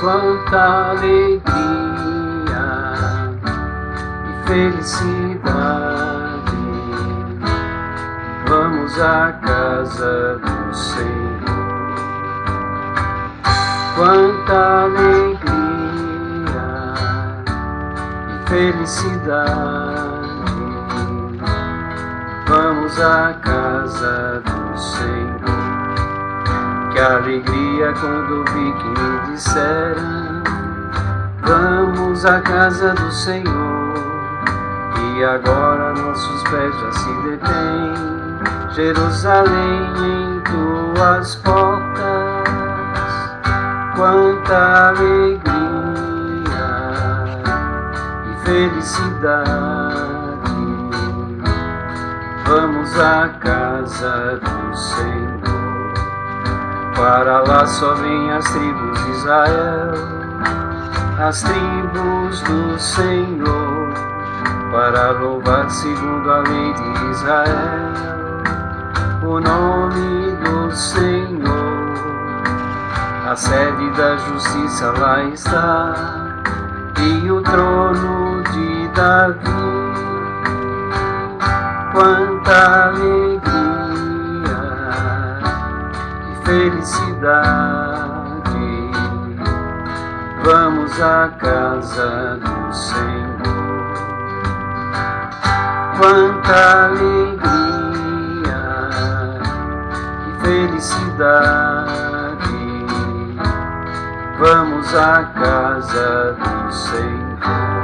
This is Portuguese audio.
quanta alegria e felicidade. Vamos à casa do Senhor. Quanta alegria e felicidade. Vamos à casa do Senhor. Que alegria quando vi que me disseram Vamos à casa do Senhor E agora nossos pés já se detêm. Jerusalém em tuas portas Quanta alegria e felicidade. Vamos à casa do Senhor para lá só vêm as tribos de Israel, as tribos do Senhor, para louvar segundo a lei de Israel, o nome do Senhor. A sede da justiça lá está, e o trono de Davi. Quanta alegria! felicidade. Vamos à casa do Senhor. Quanta alegria e felicidade. Vamos à casa do Senhor.